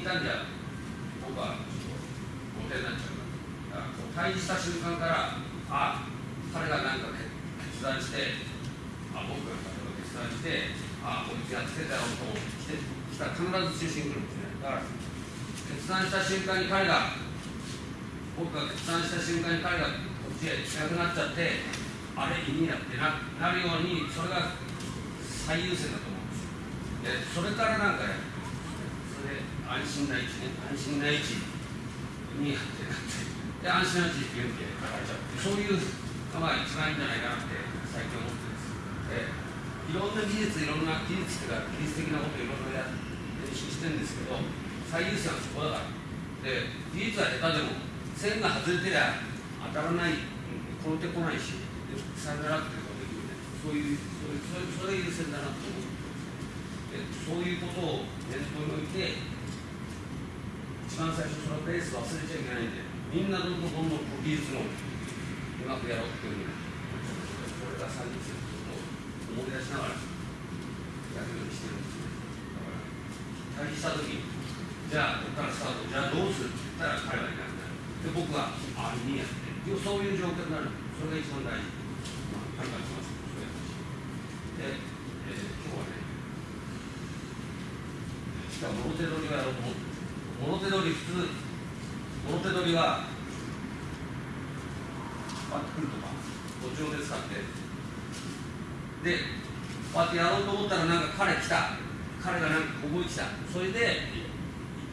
いたんじゃ僕はちょっと後手になっちゃうからだからこう退治した瞬間からあ彼が何か決断してあ僕が例えば決断してあこいつやっつけたよと来て来たら必ず中心来るんですねだから決断した瞬間に彼が僕が決断した瞬間に彼がこっちへ近くなっちゃってあれ意味やってななるようにそれが最優先だと思うんですよでそれからなんかや安心な位置ね安心な位置にやってなってで安心な位置って言うんでそういうのが一番いいんじゃないかなって最近思ってるんですでいろんな技術いろんな技術っていうか技術的なこといろいろや練習してる。んですけど最優先はそこだからで技術は下手でも線が外れてりゃ当たらない転んでこないしさよならっていうことできる。ねそういうそういうそれそれ優先だなと思う。でそういうことを念頭に置いて一番最初そのペース忘れちゃいけないんでみんなどんどんどんどん技術のうまくやろうっていうふうにそれが最優先と思い出しながらやるようにしてるんですねだから退治した時にじゃあここからスタートじゃあどうするって言ったら彼はいなくなるで僕はああいいやってそういう状況になるそれが一番大事まあ考えてますそういう話で、えー、今日はねしかも表取りをやろうと思って表取り普通表取りはこうやってくるとか途中で使って。でこうやってやろうと思ったらなんか彼来た。彼がなんかここに来た。それで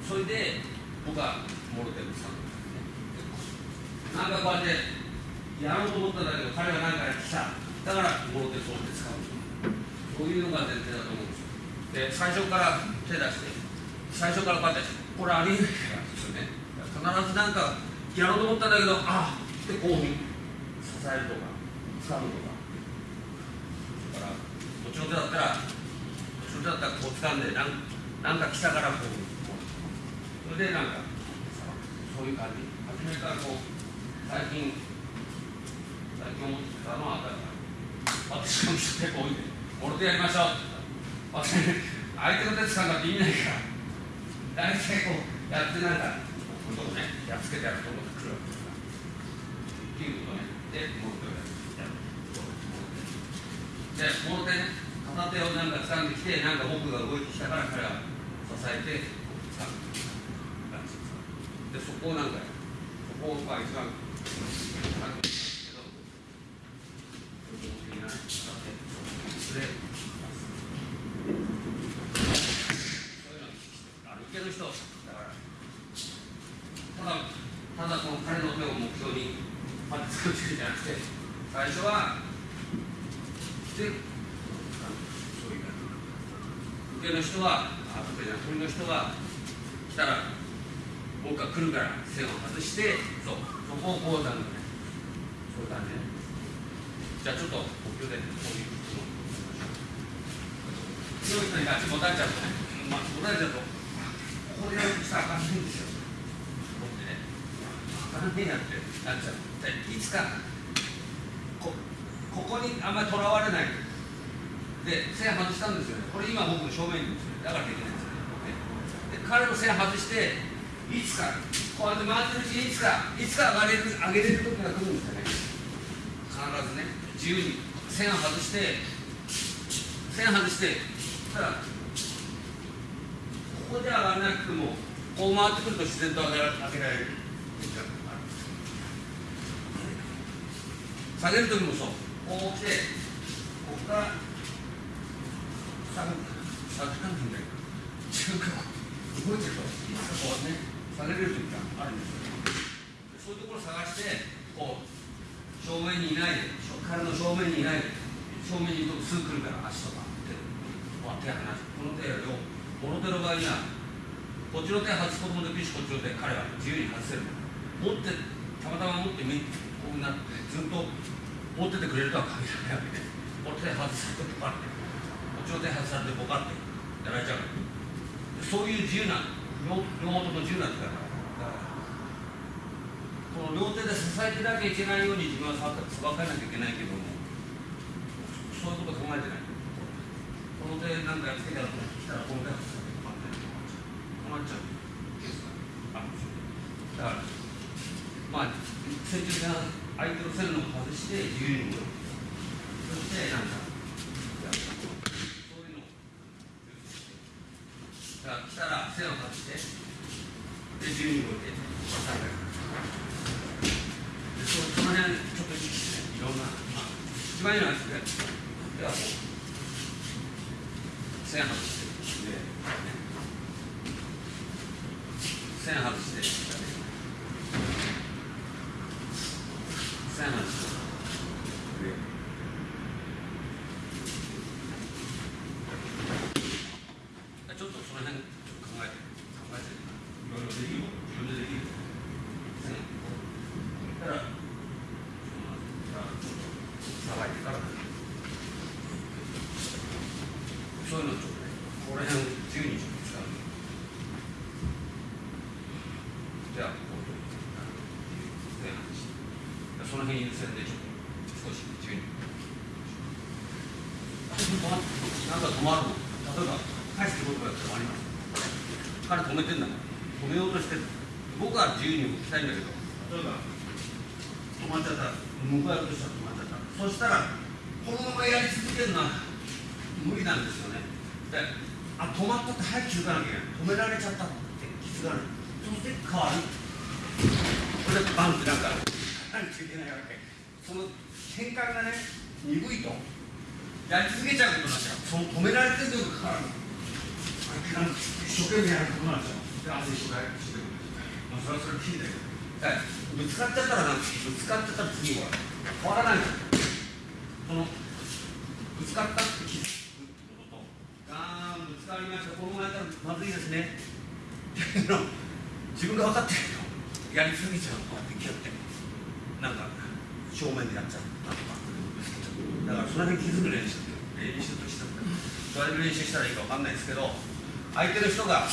それで僕はモロテル使うなんかこうやってやろうと思ったんだけど彼が何か来た。だからモロテルそうって使うそういうのが前提だと思うんですよ。で最初から手出して最初からこうやってこれありえないですよね。必ずなんかやろうと思ったんだけどあってこう支えるとか掴むとか。だからこっちの手だったらこっちの手だったらこう掴んでなんなんか来たからこうそれでなんかそういう感じ。初めからこう最近最近思ってたのは私の人結構多いんで俺でやりましょうって相手の手つかんだって意味ないから。大体こうやってなんかこういうとこねやっつけてやると思ってくるわけ。ですからっていうことねでもう一回やるでこの手ね片手をなんか掴んできてなんか僕が動いてきたから彼は支えてこう掴むでそこをなんかそこが一番なんかですけどそれで受ける人だからただただこの彼の手を目標にまあ作ってるんじゃなくて最初はでそういう受けの人はあ人は来たら僕が来るから線を外してそうそこをこうだねそういう感じねじゃあちょっと呼吸でこういう強い人にガチ持たれちゃうとね、まあ、持たれちゃうとこれやるとしたらあかんないんですよ。思ってね、あかんねえなってなっちゃう。でいつかこ、ここにあんまりとらわれない。で、線外したんですよね。これ今僕の正面にですよ。だからできない。彼の線外して、いつか、こうやって回ってるうちにいつか、いつか上げれる、上げれる時が来るんですよね。必ずね、自由に線を外して、線外して、ただここで上がらなくてもこう回ってくると自然と上げら上げられる。下げる時もそう。こう来てここから下が下がるんだけど自分が動いてるといつかこうね下げれる時があるんですよそういうところを探してこう正面にいないで彼の正面にいないで正面にいるとすぐ来るから足とか手こう手離すこの手をモロテの場合にはこっちの手外すこともできるしこっちの手彼は自由に外せる。持ってたまたま持ってこうなってずっと持っててくれるとは限らない。わけでこっち手外されてボカってこっちの手外されてボカってやられちゃうそういう自由な両両元の自由な手だからだからこの両手で支えてなきゃいけないように自分はさばかなきゃいけないけどもそういうこと考えてない。この手なんなんかつけたら来たらこの回止まって止まっちゃうケースがあるんですよだからまあ接中線相手の線路を外して自由に動く。そしてなんかそういうのをだから来たら線を外してで自由に動いて3回でそその辺ちょっと意識していろんな、まあ、一番いいのはですね。ではこう線外して。で、線外して線外してでちょっとその辺ちょっと考えて考えていろいろできる自分でできる線だからさばいてからそういうのちょっとねここら辺を自由に使うじゃあこう線外してその辺優先でちょっと少し自由になんか止まるの例えば返してことが止まります彼止めてんだ止めようとしてる。僕は自由に動きたいんだけど例えば止まっちゃった。向かいとしたら止まっちゃった。そしたらこのままやり続けるのは無理なんですよね。であ止まったって早く気づかなきゃいけない。止められちゃったって気づかないそして変わるこれでバンってなんか何ついてないわけその変換がね鈍いとやり続けちゃうことになっちゃうその止められてるというかなんか一生懸命やることなんですよで汗一生懸命してるまあそれはそれでいいだけどぶつかっちゃったらなんぶつかっちゃったら次は変わらないんですよそのぶつかったって気づくってこととガーンぶつかりましたこのままやったらまずいですねっていうの自分が分かってるけどやりすぎちゃうのこうやって気がってなんか正面でやっちゃったとかだからその辺気づく練習練習としてどうやって練習したらいいか分かんないですけど相手の人が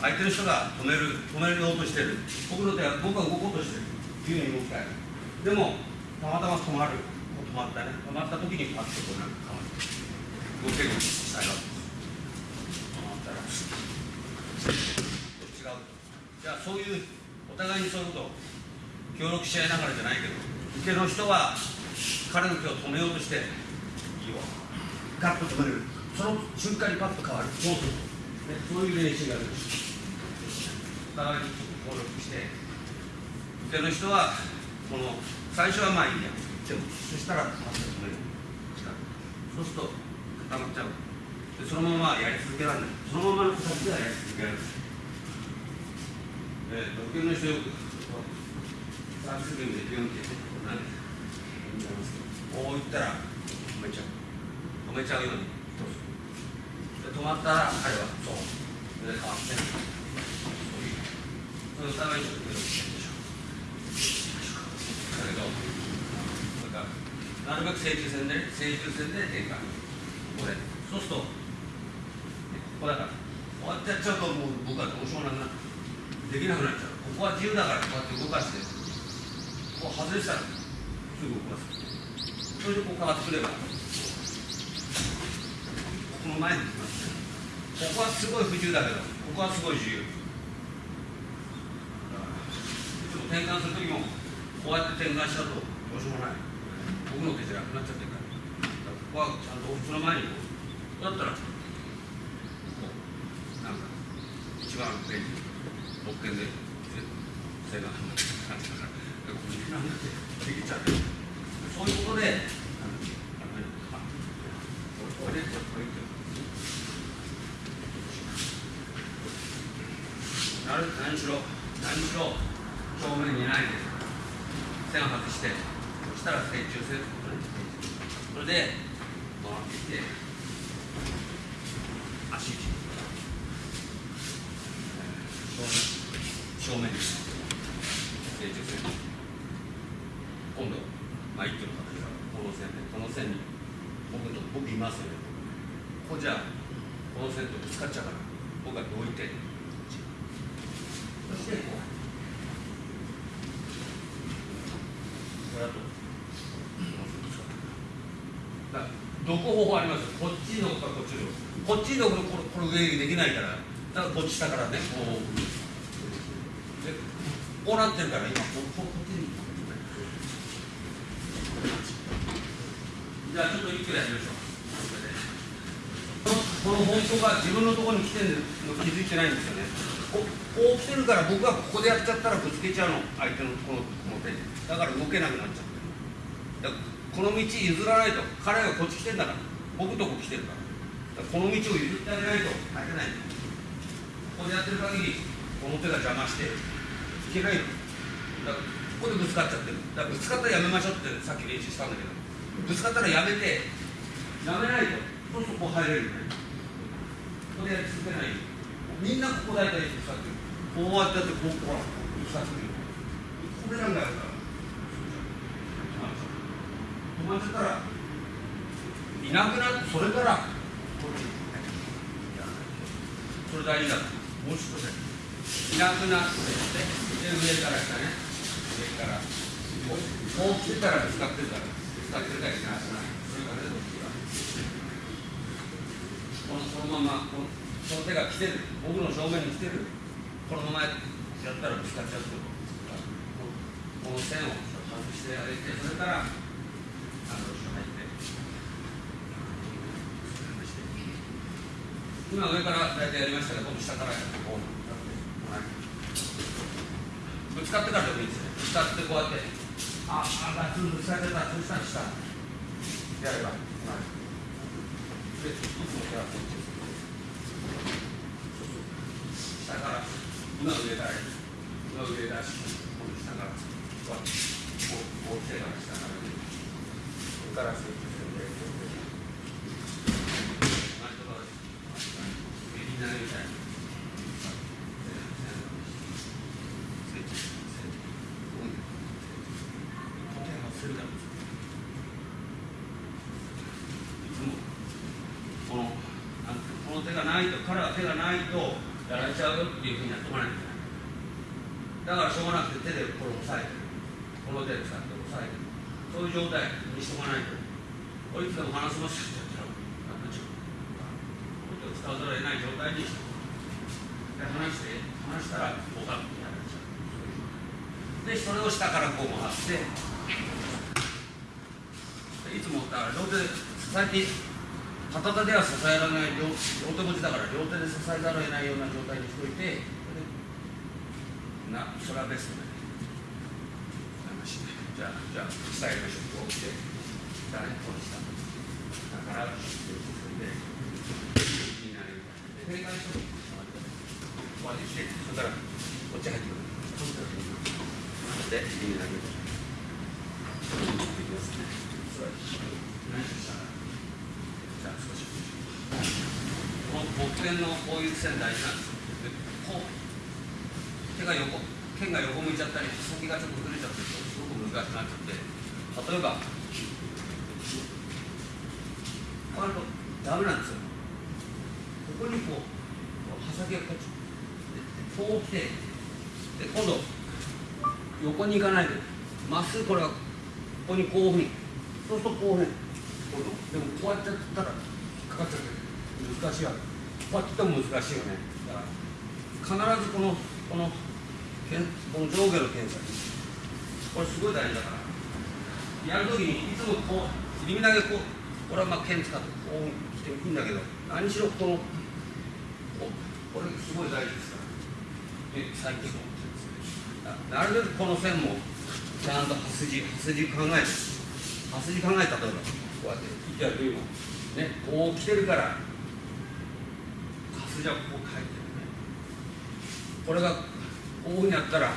相手の人が止める止めようとしてる僕の手は僕は動こうとしてる自由に動きたいでもたまたま止まる止まったね止まった時にパッとこうなんか変わる動けるようにしたい。わけです止まったら違う。じゃあそういうお互いにそういうことを協力し合いながらじゃないけど受けの人は彼の手を止めようとしていいわガッと止める。その瞬間にパッと変わる。そうするね、そういう練習がある。お互いに協力して受けの人はこの最初はまあいいやでもそしたらパッと止める。そうすると固まっちゃう。でそのままやり続けられない。そのままの先ではやり続けられない。えーと受けの人よくサービスゲームでビュンってこうなんですこう言ったら止めちゃう止めちゃうようにどうぞで止まったら彼はそうそれで変わってそういうそれお互いに協力してるでしょだけどそれからなるべく正中線で正中線で転換これそうするとここだからこうやってやっちゃうともう僕はどうしようもなくなるできなくなっちゃうここは自由だからこうやって動かしてここ外したらすぐ動かすそれでこう変わってくればここの前に来ますここはすごい不自由。だけどここはすごい自由。いつも転換する時もこうやって転換しちゃうとどうしようもない僕の手じゃなくなっちゃってるからここはちゃんとその前にだったらこうなんか一番上に特権で背が離れてる感じだからそういうことであのあのあこれでこれでなる何しろ何しろ正面にないで線を外してそしたら正中線それで回っていって足打ち正面正面に正中線今度まあ一挙の形がこの線でこの線に僕と僕いますよ。ねここじゃこの線とぶつかっちゃうから。僕はどいてそしてこうこれだと。だどこ方法あります？こっちに置くかこっちに置くこっちに置くとこれこれ上できないから。だからこっち下からね。こう。でこうなってるから今こここっちに。じゃあちょっと一挙やりましょう。このこの方向が自分のところに来てるの気づいてないんですよね。ここう来てるから僕がここでやっちゃったらぶつけちゃうの。相手のこの手にだから動けなくなっちゃってるこの道譲らないと彼がこっち来てんだから。僕とこ来てるからからこの道を譲ってあげないと。勝てないここでやってる限りこの手が邪魔していけないの。だからここでぶつかっちゃって。るだからぶつかったらやめましょうってさっき練習したんだけどぶつかったらやめて。やめないと。そうするとこう入れるよね。ここでやり続けないみんなここ大体ぶつかってる。こうやってやってこうほらぶつかってるこれなんだよ。止まっちゃった。らいなくなってそれからこっちそれ大事だもう少しいなくなってで上から下ね。上から。こうこう来てたらぶつかってるからぶつかってるかしらいな。くなそれからねどっちがこのこのままこのその手が来てる。僕の正面に来てる。このままやったらぶつかっちゃうってこと。この線を外してあげてそれからアプローチが入って。今上から大体やりましたけど今度下からやってこう。ぶつかってからでもいいですね。ぶつかってこうやって。ああガツンぶつかってたそしたやればでいつもやって下から今上だい今上だし下からこうこう手から下からねここからッチするんで前とかみんなみたいなスイッチスイッチうん固定がするだろういつもこのなんていうのこの手がないと彼は手がないとやられちゃうよっていうふうにやっておかないといけないだからしょうがなくて手でこれを押さえてこの手で使って押さえてそういう状態にしておかないと。こいつでも話せますよって言ったらやっちょっと。こうやって使わざるを得ない状態にしてで話して話したらこうだってやられちゃう。でそれを下からこう回っていつもだから両手で支えて片手では支えられない。両両手持ちだから両手で支えざるを得ないような状態にしておいてなそれはベストだねじゃあじゃあ下やりましょうこう来て下ねこの下だから進んでになるで正解しようこうやって来てそれからこっち入ってくるで右になるできますねそれ何したらじゃあ少しこの木剣のこういう線大事なんです。でこう手が横剣が横向いちゃったり先がちょっとずれちゃってるとすごく難しくなっちゃって例えばこうやるとダメなんですよここにこう刃先がこっちこう来てで今度横に行かないでまっすぐこれがここにこういうふうにそうするとこういうふうにこうでもこうやってやったら引っかかっちゃって難しいわけやっても難しいよね。必ずこのこのこの上下の検査。これすごい大事だから。やるときにいつもこう耳だけこう俺はまあ剣使ってこう来ていいんだけど何しろこのここれすごい大事ですから。で最近思ってるんですねなるべくこの線もちゃんと刃筋刃筋考えて。刃筋考えた例えばこうやってやる今ねこう来てるから刃筋はこう書いてるねこれがこういうふうにやったら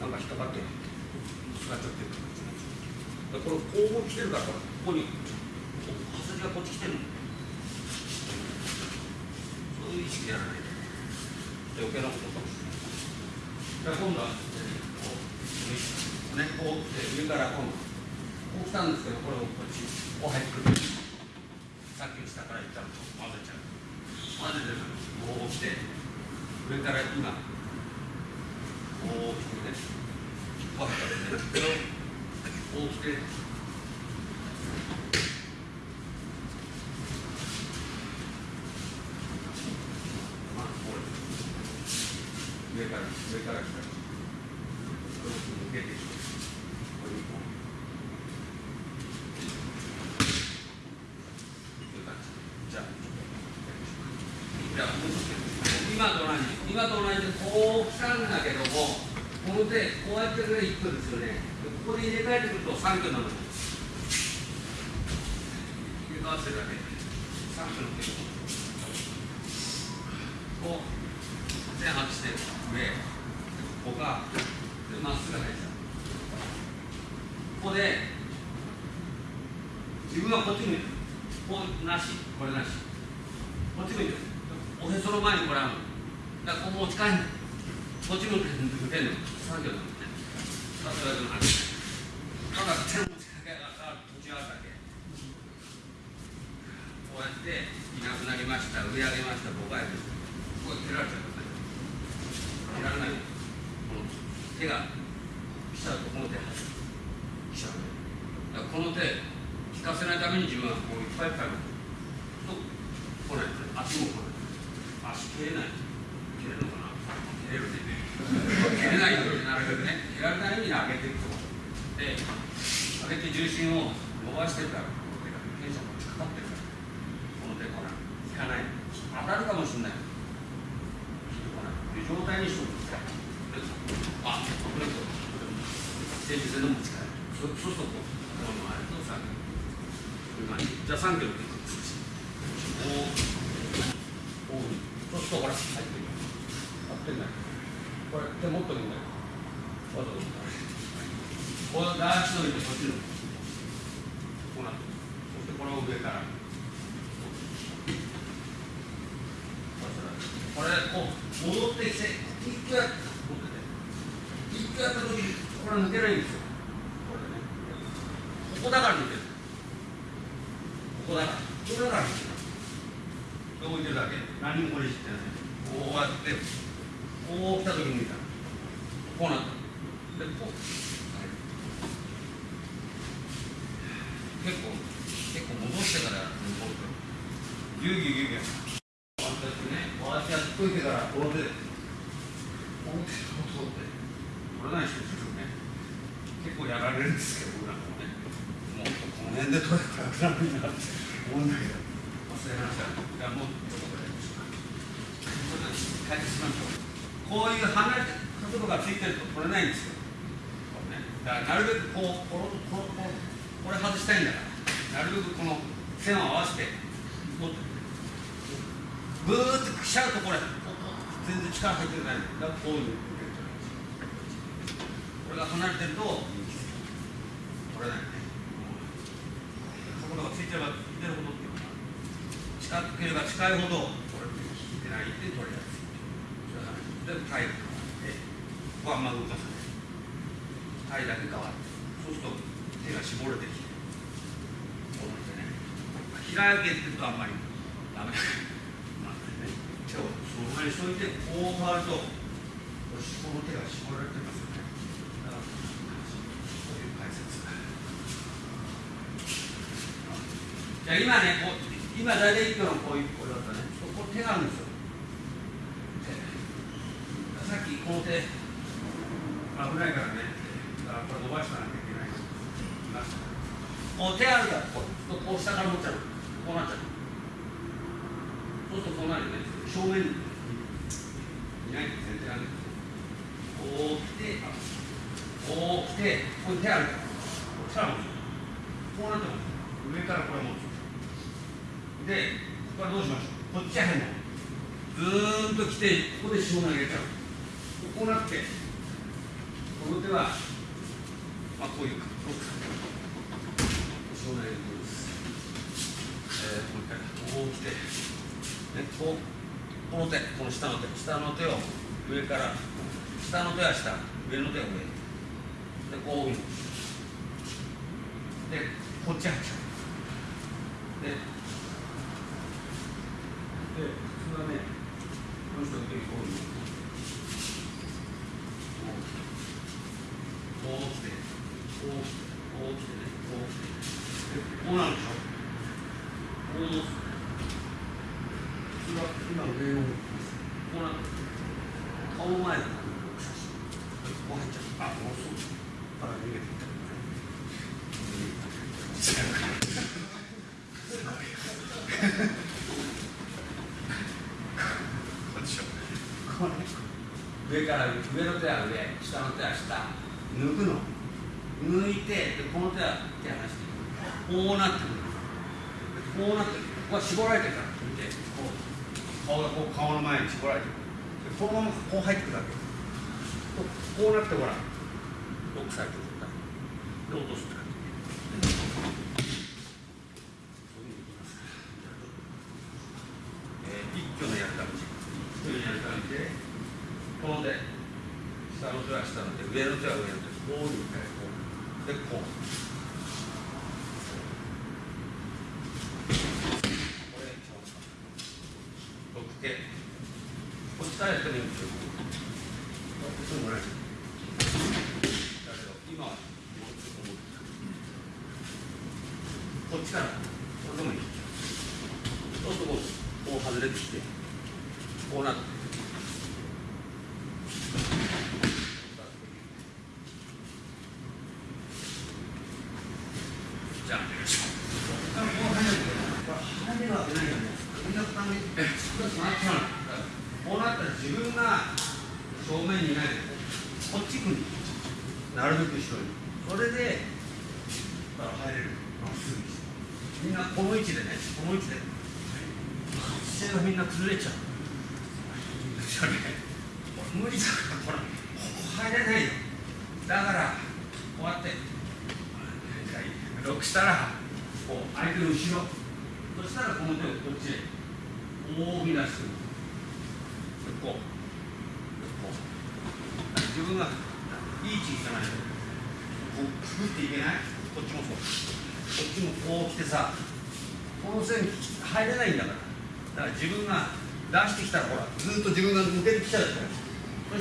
なんか引っかかって使っちゃってるだからこれこう来てるからここに刃筋がこっち来てるのそういう意識でやらないと余計なことかもしれないじゃあ今度はこうねこう来て上から今度こう来たんですけどこれをこっちこう入ってくるさっきの下からいったら混ぜちゃう混ぜてこう来て上から今こう来てねこう入ってねこう来て上から来たら向けてこれにこういう感じじゃあじゃあもうちょっと今と同じ今と同じでこう来たんだけどもこの手こうやってくれ1分ですよねここで入れ替えてくると3分なのに入れ替わってるだけ3分の手こう線外して上ここがでまっすぐ入ったここで自分はこっち向いてるこうなしこれなしこっち向いてるおへその前にこれあるのだからここ持ち帰んないこっち向いてるの作業なのねさすがでもないただ手の持ちかけが途中あるだけこうやっていなくなりました上上げました僕はやるこう切られちゃう切られないこの手が来ちゃうとこの手来ちゃうだからこの手引かせないために自分はこういっぱいいっぱいと来ない足も来ない。足切れない切れるのかな切れるね切れないようになるべくね切られないように上げていくとで上げて重心を伸ばしてるからこの手がテンションがかかってるからこの手ほら引かない当たるかもしれない引いてこないという。状態にしておくんですあ、これと、前日の持ち帰る。そそう。すると、この前と3キロ。こういう。感じ。じゃあ3キロでいく。おお。そうすると、ほら、入ってる。合ってんだよ。これ、手持ってるんだよ。わざと。こう、ダーチといて、こっちの。こうなって。そして、これを上から。これこう戻ってきて一回やって一回やった時にこれ抜けないんですよこれねここだから抜ける。ここだからここだから抜ける。置いてる。だけ何もこれしてないこうやってこう来た時に抜いたこうなったでこう、結構結構戻してから戻ってぎゅうぎゅうぎゅうぎゅうこうやってやっといてからこの手でこの手でこうってこれない人ですよね結構やられるんですけど僕なんかもねもっとこの辺で取れたら楽になって思うんだけど忘れましたじゃあもうちょっとこれ解決しましょうこういう離れて角度がついてると取れないんですよこれねだからなるべくこうこのこのこのこれ外したいんだからなるべくこの線を合わせて持ってぐーっと来ちゃうとこれ全然力入ってないだからこういうこれが離れてると取れないね角度がついてればついてるほどっていうか近ければ近いほどこれて引いてないって取れやすいでタイルでここはあんま動かさないタイだけ変わるそうすると手が絞れてきてこうなってね。開けてるとあんまりダメ。手をその前にしといてこう変わるとこの手が絞られてますよね。だからそういう解説じゃあ今ね。こう今大体一挙のこういうこれだったね。ここ手があるんですよさっきこの手危ないからね。だからこれ伸ばしたなきゃいけないこう手あるからこうこう下から持っちゃうこうなっちゃうそうするとこうなるよね正面にいない全然あるこう来てこう来てここに手あるからこう持つこうなってます上からこれ持つでこれどうしましょうこっちは変なずーっと来てここで下投げちゃうこうなってこの手はまあこういうかこうか下投げですえー、もう一回こう来てね、こうこの手、この下の手、下の手を上から、下の手は下、上の手は上。で、こういう。で、こっち入っちゃう。で、で、普通はね、この人の手にこういう。こう来て、こう来て、こう来てね、こう来て。で、こうなるでしょ。こう持つ。今上をこうなって顔前だこう入っちゃうあもうそうあ逃げていったこれ上から上の手は上下の手は下。抜くの。抜いてでこの手は手離してこうなってくる。こうなってるここは絞られてるから見てこう顔がこう顔の前に絞られてるでこのままこう入ってくるだけこうなってほらロックされてるで落とすって感じそういうふうにいきますえー一挙のやる感じ一挙のやる感じでこの手下の手は下の手上の手は上の手こういう回こうでこうこれ一番ロック系こっちからやってもいいんですよそうもないだけど今はもうちょっと思ってこっちからこれでもいいそうするとこうこう外れてきてこうなってじゃああもう入るこれ入れるわけないよねみんな負担に少し回っちゃうのこうなったら自分が正面にいないでこっち来るなるべく後ろにそれでだから入れるまっすぐにしてみんなこの位置でねこの位置で姿勢がみんな崩れちゃうそれ無理だからほらここ入れないよ。だからこうやってロックしたらこう相手の後ろそしたらこの手をこっちへ大き出してくこうこう自分がいい位置に行かないとこうくぐっていけないこっちもそうこっちもこう来てさこの線入れないんだからだから自分が出してきたらほらずっと自分が抜けてきちゃうからそしてこうじ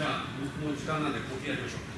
ゃあ僕も時間なんで呼吸やりましょう。